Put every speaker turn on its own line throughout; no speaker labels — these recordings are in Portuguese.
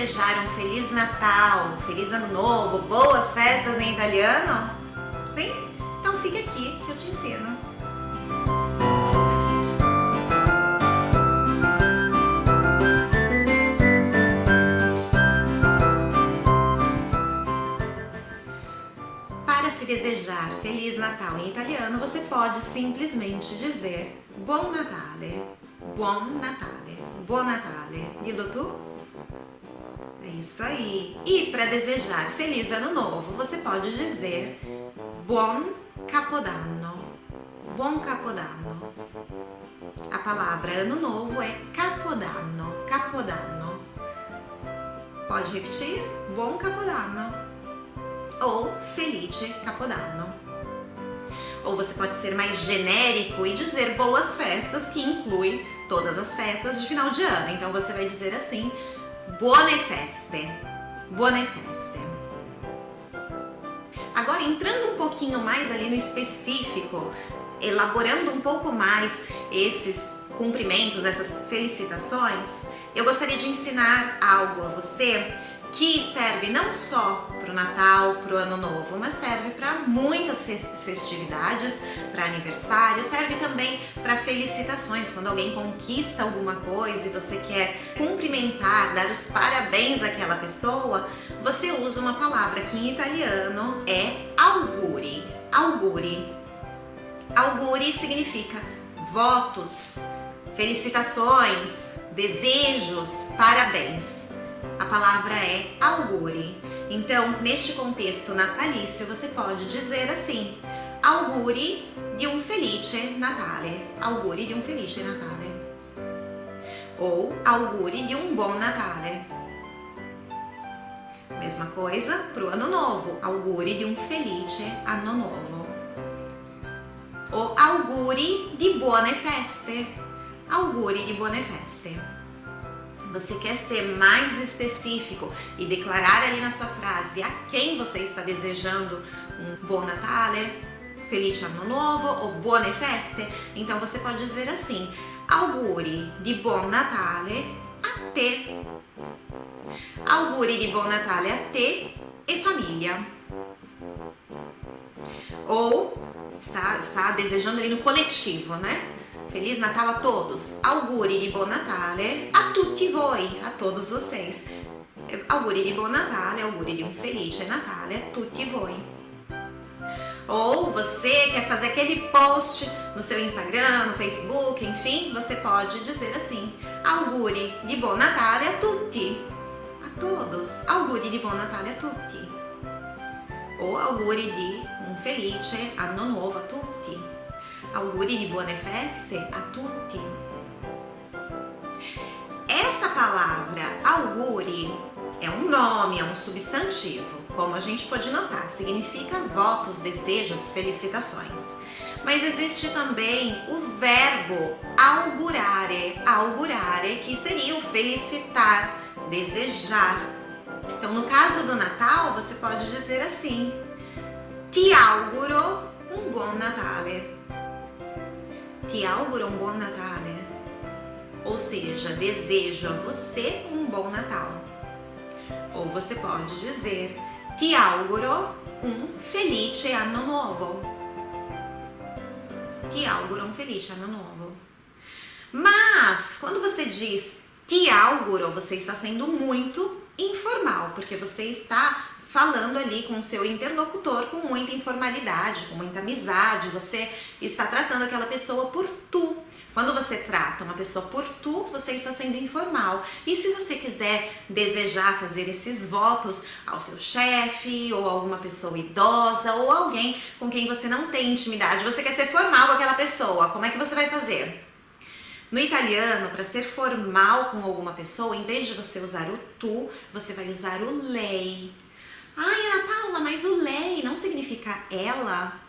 desejar um Feliz Natal, Feliz Ano Novo, boas festas em italiano? Sim? Então fica aqui que eu te ensino. Para se desejar Feliz Natal em italiano, você pode simplesmente dizer Buon Natale, Buon Natale, Buon Natale. Dillo tu? É isso aí. E para desejar Feliz Ano Novo, você pode dizer Buon Capodanno. Buon Capodanno. A palavra Ano Novo é Capodanno. Capodanno. Pode repetir? Buon Capodanno. Ou Felice Capodanno. Ou você pode ser mais genérico e dizer boas festas, que inclui todas as festas de final de ano. Então você vai dizer assim, Buone feste, buone feste. Agora entrando um pouquinho mais ali no específico, elaborando um pouco mais esses cumprimentos, essas felicitações, eu gostaria de ensinar algo a você que serve não só para o Natal, para o Ano Novo, mas serve para muitas festividades, para aniversário, serve também para felicitações, quando alguém conquista alguma coisa e você quer cumprimentar, dar os parabéns àquela pessoa, você usa uma palavra que em italiano é auguri. Auguri. Auguri significa votos, felicitações, desejos, parabéns. A palavra é auguri. Então, neste contexto natalício, você pode dizer assim, auguri di un felice Natale, auguri di un felice Natale. Ou auguri di un buon Natale. Mesma coisa para o ano novo, auguri di un felice anno novo. Ou auguri di buone feste, auguri di buone feste você quer ser mais específico e declarar ali na sua frase a quem você está desejando um Buon Natale, Felice Ano Novo ou Buone Feste, então você pode dizer assim, auguri di Buon Natale a te, auguri di Buon Natale a te e família. Ou está, está desejando ali no coletivo, né? Feliz Natal a todos! Auguri di Buon Natale a tutti voi, a todos vocês. Auguri di Buon Natale, auguri di um felice Natale a tutti voi. Ou você quer fazer aquele post no seu Instagram, no Facebook, enfim, você pode dizer assim, auguri di Buon Natale a tutti, a todos, auguri di Buon Natale a tutti. Ou auguri di un felice anno nuovo a tutti auguri di buone feste a tutti. Essa palavra auguri é um nome, é um substantivo. Como a gente pode notar, significa votos, desejos, felicitações. Mas existe também o verbo augurare, augurare, que seria o felicitar, desejar. Então, no caso do Natal, você pode dizer assim, ti auguro um bom Natale auguro um bom Natale, ou seja, desejo a você um bom Natal. Ou você pode dizer, ti auguro um felice anno novo. Ti auguro um felice anno novo. Mas, quando você diz ti auguro, você está sendo muito informal, porque você está falando ali com o seu interlocutor com muita informalidade, com muita amizade, você está tratando aquela pessoa por tu. Quando você trata uma pessoa por tu, você está sendo informal. E se você quiser desejar fazer esses votos ao seu chefe, ou alguma pessoa idosa, ou alguém com quem você não tem intimidade, você quer ser formal com aquela pessoa, como é que você vai fazer? No italiano, para ser formal com alguma pessoa, em vez de você usar o tu, você vai usar o lei. Ai, Ana Paula, mas o lei não significa ela?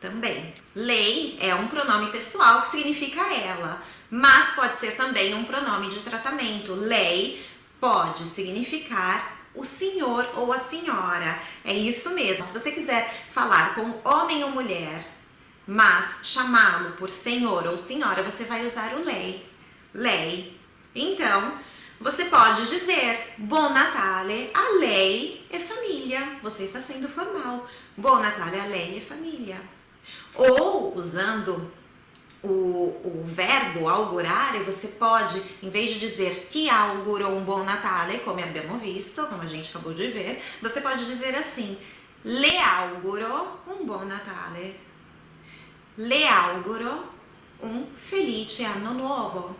Também. Lei é um pronome pessoal que significa ela, mas pode ser também um pronome de tratamento. Lei pode significar o senhor ou a senhora. É isso mesmo. Se você quiser falar com homem ou mulher, mas chamá-lo por senhor ou senhora, você vai usar o lei. Lei. Então, você pode dizer Buon Natale a lei e família. você está sendo formal. Buon Natale a lei e família. Ou, usando o, o verbo augurare, você pode, em vez de dizer ti auguro um bom Natale, como abbiamo visto, como a gente acabou de ver, você pode dizer assim, le auguro um bom Natale. Le auguro um felice anno nuovo.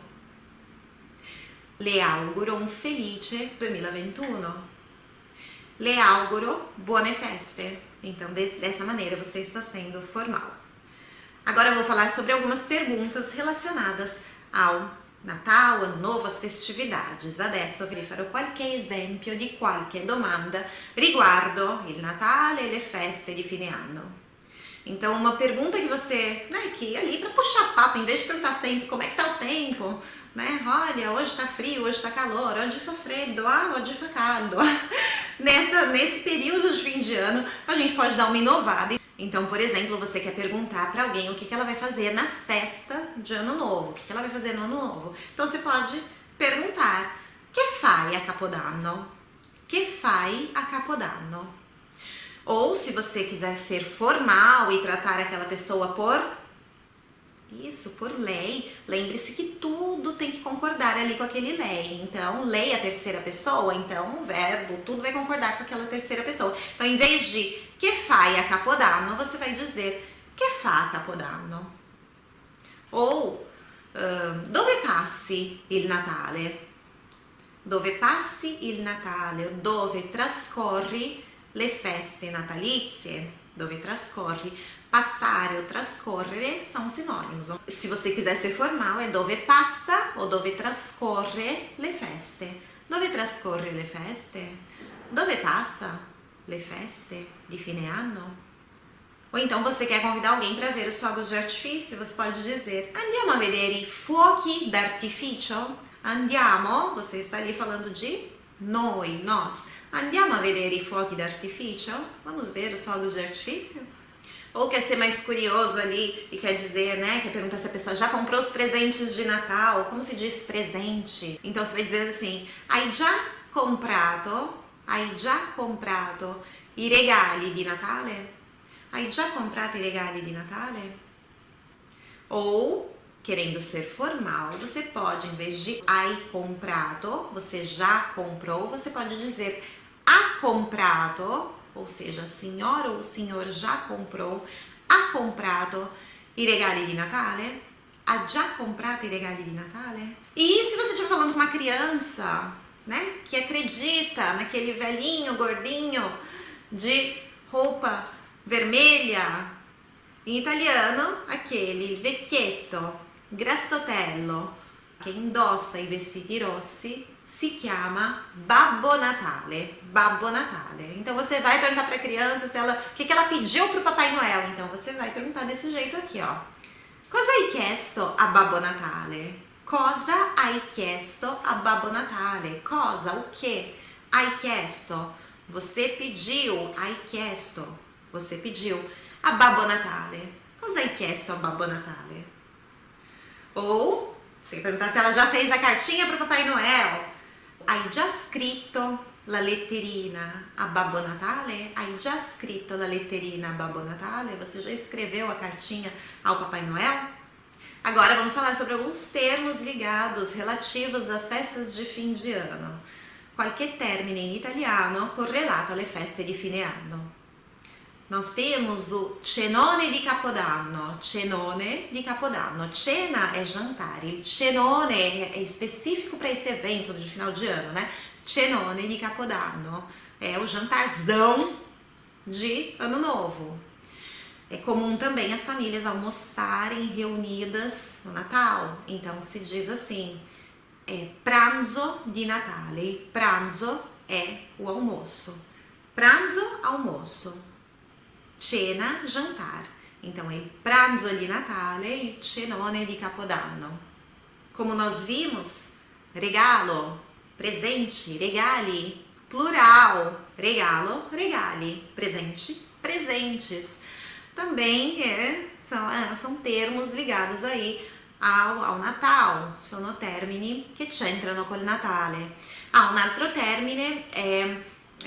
Le auguro un felice 2021. Le auguro buone feste. Então, dessa maneira, você está sendo formal. Agora eu vou falar sobre algumas perguntas relacionadas ao Natal, Ano Novo, as festividades. Adesso vi farò qualche esempio di qualche domanda riguardo il Natale e le feste di fine anno. Então, uma pergunta que você, né, que ali para puxar papo, em vez de perguntar sempre como é que tá o tempo, né, olha, hoje tá frio, hoje tá calor, onde fa freddo, ah, onde fa caldo. Nessa, nesse período de fim de ano, a gente pode dar uma inovada. Então, por exemplo, você quer perguntar para alguém o que, que ela vai fazer na festa de ano novo, o que, que ela vai fazer no ano novo. Então, você pode perguntar, que fai a Capodanno? Que fai a Capodanno? Ou se você quiser ser formal e tratar aquela pessoa por isso, por lei, lembre-se que tudo tem que concordar ali com aquele lei. Então, lei é a terceira pessoa, então o verbo, tudo vai concordar com aquela terceira pessoa. Então, em vez de que fai a capodanno, você vai dizer que fa a capodanno. Ou dove passi il Natale? Dove passi il Natale? Dove trascorri le feste natalizie, dove trascorri, passare ou trascorrere são sinônimos. Se você quiser ser formal, é dove passa ou dove trascorre le feste. Dove trascorre le feste? Dove passa le feste di fine anno? Ou então você quer convidar alguém para ver os fogos de artifício, você pode dizer Andiamo a vedere i fuochi d'artificio? Andiamo, você está ali falando de noi, nós, andiamo a vedere i fuochi d'artifício? Vamos ver os fogos de artifício? Ou quer ser mais curioso ali e quer dizer, né, quer perguntar se a pessoa já comprou os presentes de Natal, como se diz presente? Então você vai dizer assim, hai già comprato, hai già comprato i regali di Natale? Hai già comprato i regali di Natale? Ou querendo ser formal, você pode, em vez de hai comprato, você já comprou, você pode dizer ha comprato, ou seja, a senhora ou o senhor já comprou, ha comprato i regali di Natale? Ha già comprato i regali di Natale? E se você estiver falando com uma criança, né, que acredita naquele velhinho gordinho de roupa vermelha, em italiano, aquele vecchietto Grassotello che indossa i vestiti rossi si chiama Babbo Natale, Babbo Natale. Então você vai perguntar para a criança se ela, o que, que ela pediu para o Papai Noel. Então você vai perguntar desse jeito aqui, ó. Cosa hai chiesto a Babbo Natale? Cosa hai chiesto a Babbo Natale? Cosa, o que? Hai chiesto? Você pediu, hai chiesto. Você pediu a Babbo Natale. Cosa hai chiesto a Babbo Natale? Ou, você perguntar se ela já fez a cartinha para o Papai Noel. Hai già scritto la letterina a Babbo Natale? Hai già scritto la letterina a Babbo Natale? Você já escreveu a cartinha ao Papai Noel? Agora vamos falar sobre alguns termos ligados, relativos às festas de fim de ano. Qualche termine in italiano correlato alle feste di fine anno. Nós temos o cenone di Capodanno, cenone di Capodanno. Cena é jantar, il cenone é específico para esse evento de final de ano, né? Cenone di Capodanno é o jantarzão de Ano Novo. É comum também as famílias almoçarem reunidas no Natal, então se diz assim, é pranzo di Natale. Pranzo é o almoço. Pranzo, almoço cena, jantar. Então, é pranzo di Natale, il cenone di Capodanno. Como nós vimos, regalo, presente, regali, plural, regalo, regali, presente, presentes. Também é, são, é, são termos ligados aí ao, ao Natal, sono termini che c'entrano col Natale. Ah, un altro termine è...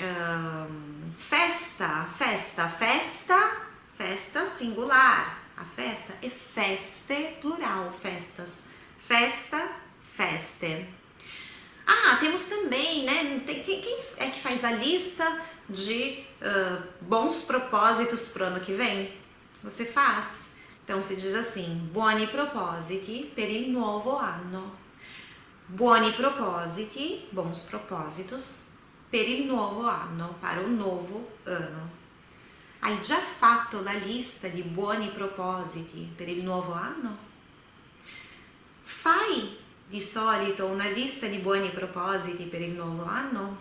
Um, festa, festa, festa, festa singular. A festa é feste, plural, festas. Festa, feste. Ah, temos também, né? Tem, quem, quem, é que faz a lista de uh, bons propósitos pro ano que vem? Você faz? Então se diz assim: buoni propositi per il nuovo anno. Buoni propositi, bons propósitos, per il nuovo anno, para o novo ano. Hai già fatto la lista di buoni propositi per il nuovo anno? Fai di solito una lista di buoni propositi per il nuovo anno?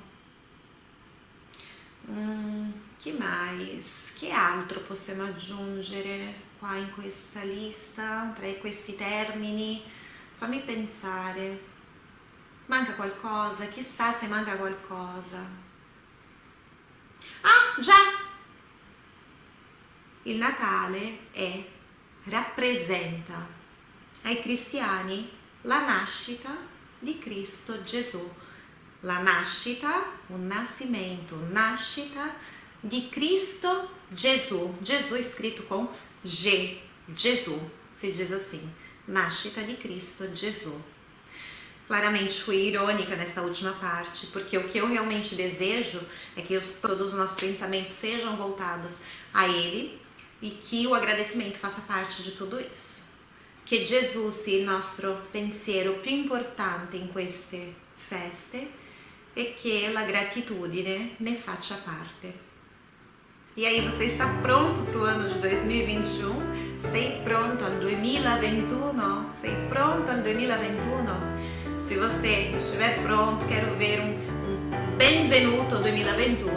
Mm, che mais? Che altro possiamo aggiungere qua in questa lista, tra questi termini? Fammi pensare. Manca qualcosa? Chissà se manca qualcosa. Ah, già! Il Natale è, rappresenta ai cristiani la nascita di Cristo Gesù. La nascita, un nascimento, nascita di Cristo Gesù. Gesù è scritto com G, Gesù, si diz assim, nascita di Cristo Gesù. Claramente fui irônica nessa última parte, porque o que eu realmente desejo é que os, todos os nossos pensamentos sejam voltados a Ele e que o agradecimento faça parte de tudo isso. Que Jesus sia il nostro pensiero più importante in queste feste e che la gratitudine ne faccia parte. E aí, você está pronto para o ano de 2021? Sei pronto al 2021? Sei pronto al 2021? Se você estiver pronto, quero ver um, um benvenuto 2021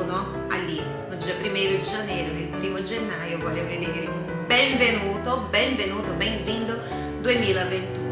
ali, no dia 1 de janeiro, nel primo gennaio, voglio vedere un benvenuto, benvenuto, bem-vindo 2021.